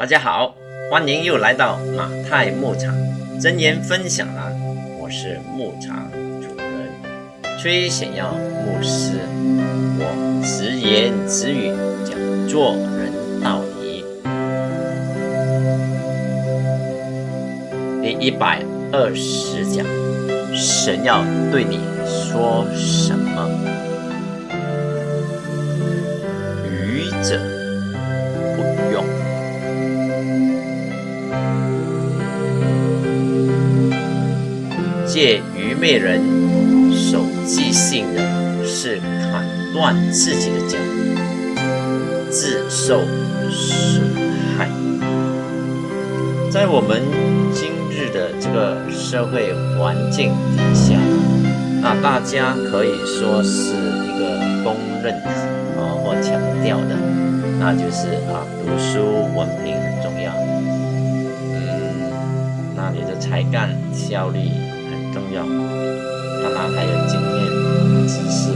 大家好，欢迎又来到马太牧场真言分享栏，我是牧场主人崔显耀牧师，我直言直语讲做人道理。第一百二十讲，神要对你说什么？愚者借愚昧人手记性的，是砍断自己的脚，自受损害。在我们今日的这个社会环境底下，那大家可以说是一个公认啊或强调的，那就是啊读书文凭很重要。嗯，那你的才干效率。重要，当然还有经验、知识，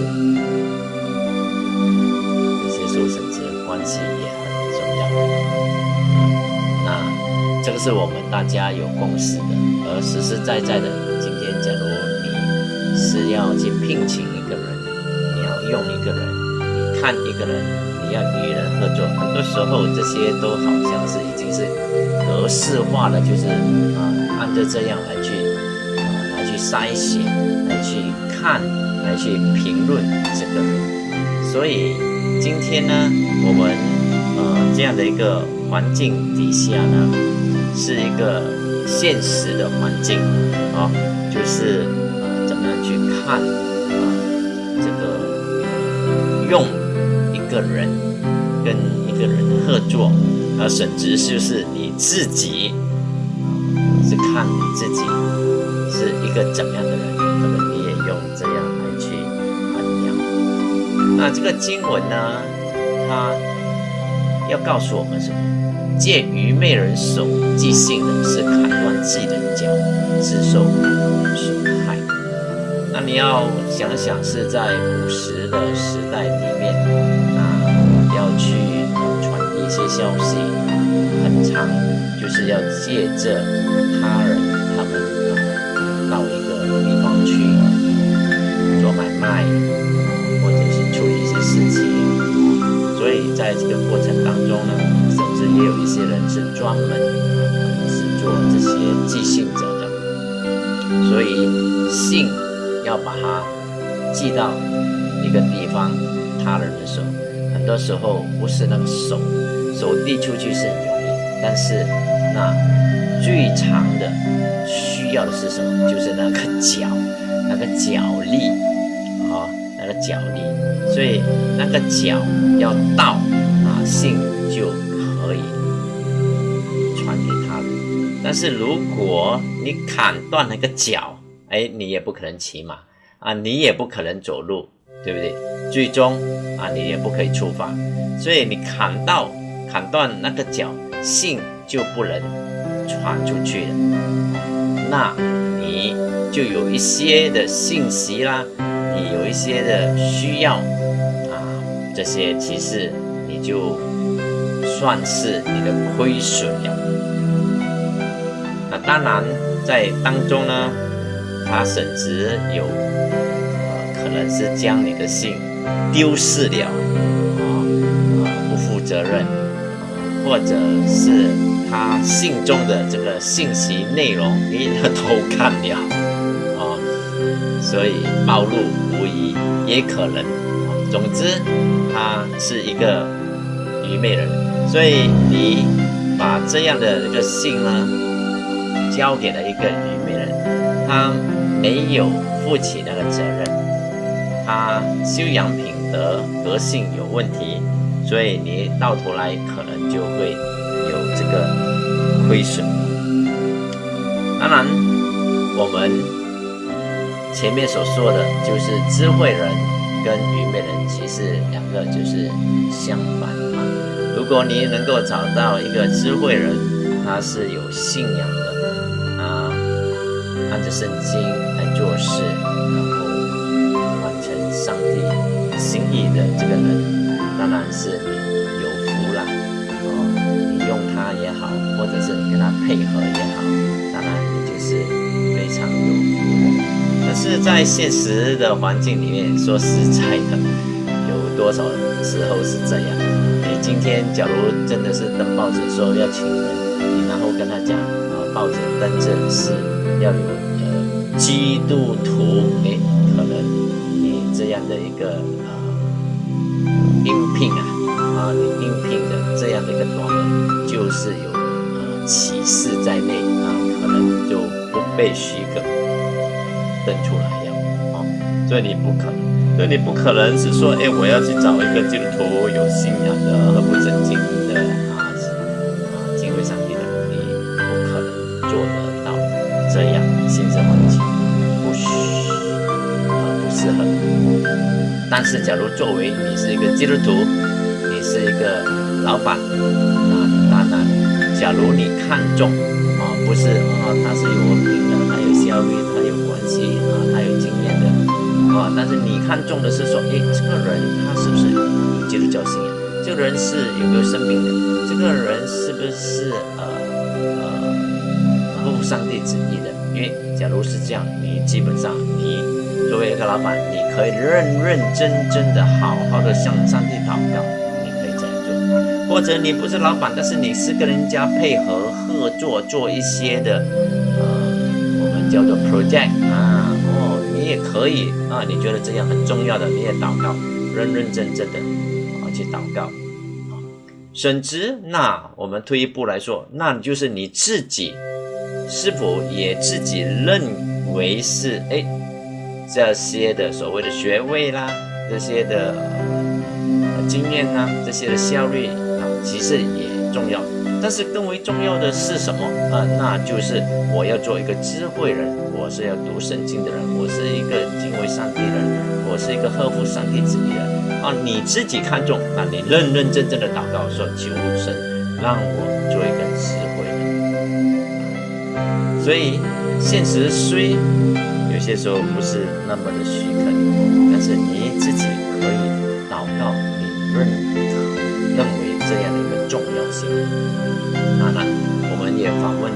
一些说甚至关系也很重要。那这个是我们大家有共识的，而实实在在的，今天假如你是要去聘请一个人，你要用一个人，你看一个人，你要与人合作，很多时候这些都好像是已经是格式化的，就是啊，按照这样来去。筛选来去看，来去评论这个人，所以今天呢，我们呃这样的一个环境底下呢，是一个现实的环境啊，就是呃怎么样去看啊这个用一个人跟一个人合作，啊，甚至就是你自己是看你自己。是一个怎样的人？可能你也用这样来去衡量。那这个经文呢，它要告诉我们什么？借愚昧人手即性的是砍断自己的脚，自受损害。那你要想想，是在古时的时代里面，啊，要去传递一些消息，很长，就是要借着他人他们啊。到一个地方去做买卖，或者是处理一些事情，所以在这个过程当中呢，甚至也有一些人是专门是做这些寄信者的，所以信要把它寄到一个地方，他人的手，很多时候不是那个手手递出去是很容易，但是那最长的。要的是什么？就是那个脚，那个脚力，啊，那个脚力。所以那个脚要到啊，信就可以传给他人。但是如果你砍断那个脚，哎，你也不可能骑马啊，你也不可能走路，对不对？最终啊，你也不可以出发。所以你砍到砍断那个脚，信就不能传出去了。那你就有一些的信息啦，你有一些的需要啊，这些其实你就算是你的亏损了。那当然在当中呢，他甚至有呃可能是将你的信丢失了啊啊不负责任，或者是。他信中的这个信息内容，你偷看了啊，所以暴露无疑，也可能。总之，他是一个愚昧人，所以你把这样的一个信呢，交给了一个愚昧人，他没有负起那个责任，他修养品德、德性有问题，所以你到头来可能就会。亏损。当然，我们前面所说的就是智慧人跟愚昧人，其实两个就是相反嘛。如果你能够找到一个智慧人，他是有信仰的啊，按着圣经来做事，然后完成上帝心意的这个人，当然是有。用它也好，或者是你跟他配合也好，当然你就是非常有福的。可是，在现实的环境里面，说实在的，有多少时候是这样？你今天假如真的是登报纸说要请人，你然后跟他讲啊，报纸登着是要有呃基督徒，哎，可能你这样的一个呃应聘啊。啊，你应聘的这样的一个短文，就是有呃启示在内啊，可能就不被许可登出来了啊，所以你不可能，所以你不可能是说，哎，我要去找一个基督徒有信仰的、和不正经的啊啊敬畏上帝的，你不可能做得到这样现实环境不啊不适合。但是，假如作为你是一个基督徒，是一个老板啊，当然，假如你看中啊，不是啊，他是有文凭的，他有效率，他有关系啊，他有经验的啊，但是你看中的是说，哎，这个人他是不是有基督教信仰？这个人是有没有生命的？这个人是不是呃呃合乎上帝旨意的？因为假如是这样，你基本上你作为一个老板，你可以认认真真的好好的向上帝祷告。或者你不是老板，但是你是跟人家配合合作做一些的，呃，我们叫做 project 啊，哦，你也可以啊，你觉得这样很重要的，你也祷告，认认真真的啊去祷告啊。甚至那我们退一步来说，那就是你自己是否也自己认为是哎这些的所谓的学位啦，这些的经验呐，这些的效率。其实也重要，但是更为重要的是什么啊？那就是我要做一个智慧人，我是要读圣经的人，我是一个敬畏上帝的人，我是一个呵护上帝旨意的人啊！你自己看重，那你认认真真的祷告说：求神让我做一个智慧人。所以现实虽有些时候不是那么的许可你，但是你自己可以祷告，你认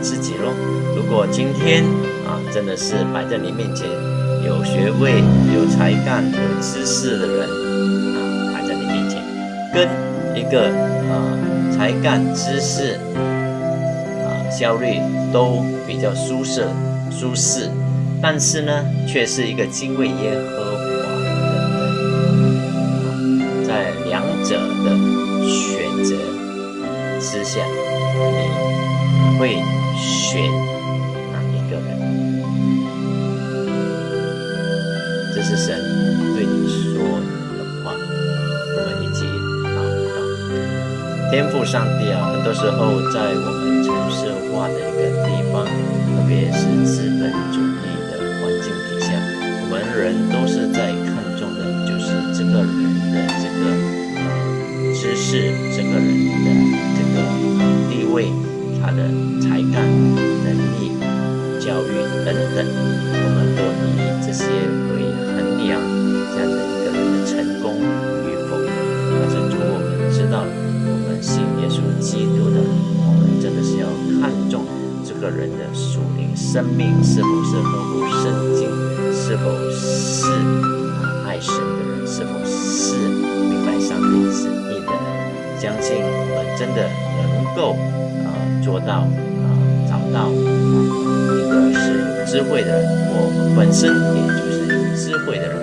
自己喽：如果今天啊，真的是摆在你面前有学位、有才干、有知识的人啊，摆在你面前，跟一个啊才干、知识啊效率都比较舒适、舒适，但是呢，却是一个敬畏耶和华的人，在两者的。选择之下，你会选哪一个人？这是神对你说的话。我们一起祷告。天赋上帝啊，很多时候在我们城市化的一个地生命是否是合乎圣经，是否是爱神的人，是否是明白上帝旨意的人。相信我们真的能够啊做到啊找到一个是有智慧的人，我本身也就是有智慧的人，